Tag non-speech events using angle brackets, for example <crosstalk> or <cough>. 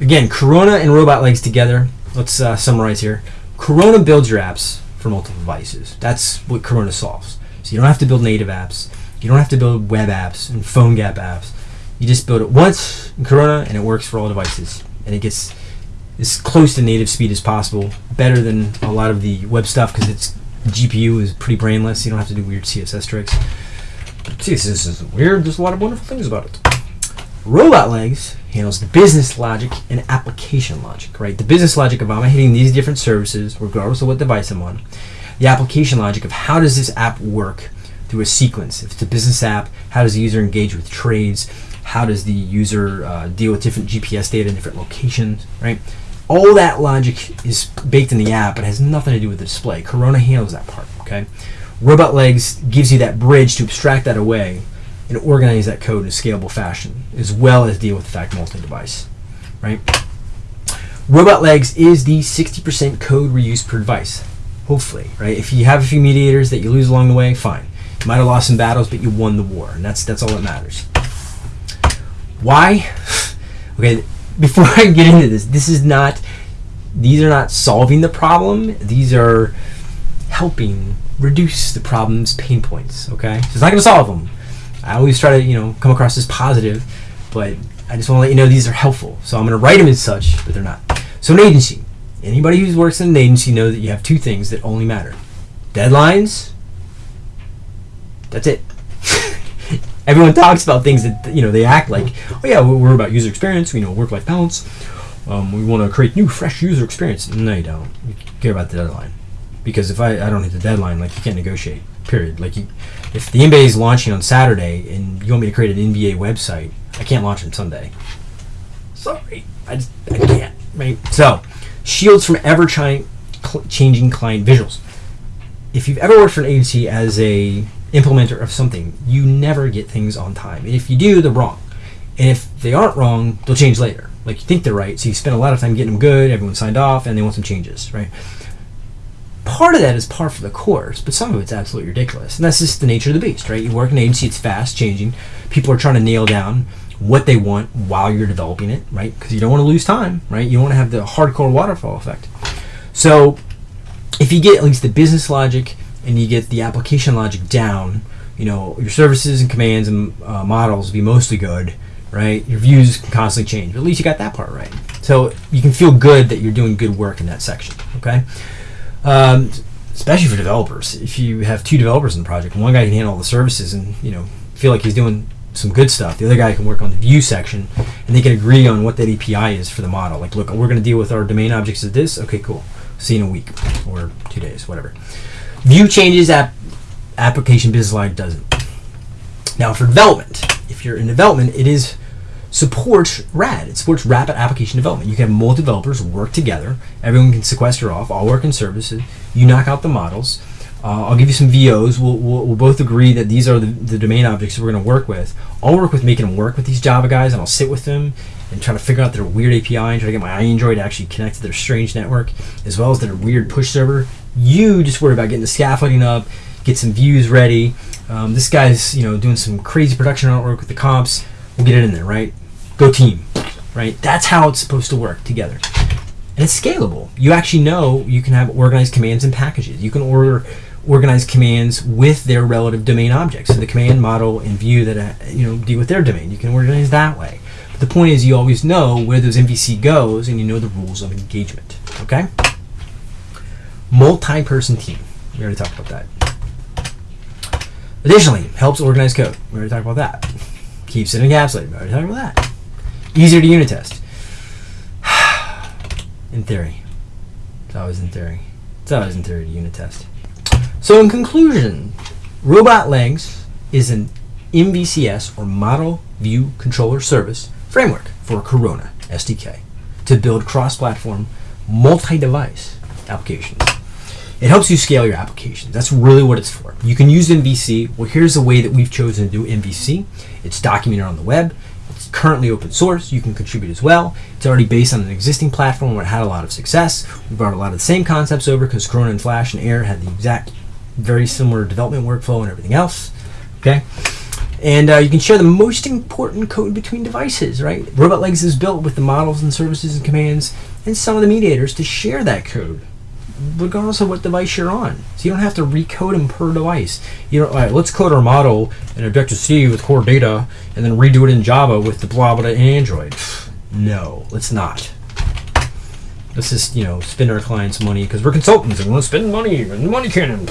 again, Corona and Robot Legs together. Let's uh, summarize here. Corona builds your apps for multiple devices. That's what Corona solves. So you don't have to build native apps. You don't have to build web apps and PhoneGap apps. You just build it once in Corona and it works for all devices. And it gets as close to native speed as possible. Better than a lot of the web stuff because its GPU is pretty brainless. You don't have to do weird CSS tricks. CSS isn't weird. There's a lot of wonderful things about it. Robot Legs handles the business logic and application logic, right? The business logic of I'm hitting these different services, regardless of what device I'm on. The application logic of how does this app work through a sequence. If it's a business app, how does the user engage with trades? How does the user uh, deal with different GPS data in different locations, right? All that logic is baked in the app, but has nothing to do with the display. Corona handles that part, okay? Robot Legs gives you that bridge to abstract that away and organize that code in a scalable fashion, as well as deal with the fact multi-device, right? Robot Legs is the 60% code reuse per device, hopefully, right? If you have a few mediators that you lose along the way, fine. You might have lost some battles, but you won the war, and that's that's all that matters. Why? <laughs> okay, before <laughs> I get into this, this is not; these are not solving the problem. These are helping reduce the problem's pain points. Okay, so it's not to solve them. I always try to you know come across as positive, but I just want to let you know these are helpful. So I'm going to write them as such, but they're not. So an agency. Anybody who works in an agency knows that you have two things that only matter: deadlines. That's it. <laughs> Everyone talks about things that you know they act like, oh yeah, we're about user experience. You know, work-life balance. Um, we want to create new, fresh user experience. No, you don't. You care about the deadline because if I, I don't hit the deadline, like you can't negotiate. Period. Like you, if the NBA is launching on Saturday and you want me to create an NBA website, I can't launch on Sunday. Sorry, I just I can't. Right. So, shields from ever changing client visuals. If you've ever worked for an agency as a implementer of something, you never get things on time. And if you do, they're wrong. And if they aren't wrong, they'll change later. Like you think they're right, so you spend a lot of time getting them good, everyone signed off, and they want some changes, right? Part of that is par for the course, but some of it's absolutely ridiculous. And that's just the nature of the beast, right? You work in an agency, it's fast changing. People are trying to nail down what they want while you're developing it, right? Because you don't want to lose time, right? You don't want to have the hardcore waterfall effect. So if you get at least the business logic and you get the application logic down, you know, your services and commands and uh, models will be mostly good, right? Your views can constantly change, but at least you got that part right. So you can feel good that you're doing good work in that section, okay? Um, especially for developers. If you have two developers in the project, one guy can handle all the services and, you know, feel like he's doing some good stuff. The other guy can work on the view section, and they can agree on what that API is for the model. Like, look, we're going to deal with our domain objects as this. Okay, cool. See you in a week or two days, whatever. View changes, app, application business line doesn't. Now for development, if you're in development, it is supports RAD. It supports rapid application development. You can have multiple developers work together. Everyone can sequester off, all work in services. You knock out the models. Uh, I'll give you some VOs. We'll, we'll, we'll, both agree that these are the, the domain objects we're going to work with. I'll work with making them work with these Java guys, and I'll sit with them and try to figure out their weird API and try to get my iAndroid to actually connect to their strange network, as well as their weird push server. You just worry about getting the scaffolding up, get some views ready. Um, this guy's you know doing some crazy production artwork with the comps. We'll get it in there, right? Go team, right? That's how it's supposed to work together. And it's scalable. You actually know you can have organized commands and packages. You can order organized commands with their relative domain objects. So the command model and view that uh, you know deal with their domain. You can organize that way. But the point is you always know where those MVC goes and you know the rules of engagement. Okay? Multi-person team. We already talked about that. Additionally, helps organize code. We already talked about that. Keeps it encapsulated. We already talked about that. Easier to unit test. <sighs> in theory. It's always in theory. It's always in theory to unit test. So in conclusion, Robot Legs is an MVCS or Model View Controller Service framework for Corona SDK to build cross-platform, multi-device applications. It helps you scale your applications. That's really what it's for. You can use MVC. Well, here's the way that we've chosen to do MVC. It's documented on the web. It's currently open source. You can contribute as well. It's already based on an existing platform where it had a lot of success. We brought a lot of the same concepts over because Corona and Flash and Air had the exact, very similar development workflow and everything else. Okay. And uh, you can share the most important code between devices, right? Robot Legs is built with the models and services and commands and some of the mediators to share that code, regardless of what device you're on. So you don't have to recode them per device. You know, all right, let's code our model in Objective C with core data and then redo it in Java with the blah blah in Android. <sighs> No, let's not. Let's just, you know, spend our clients' money because we're consultants and we want to spend money and money cannon.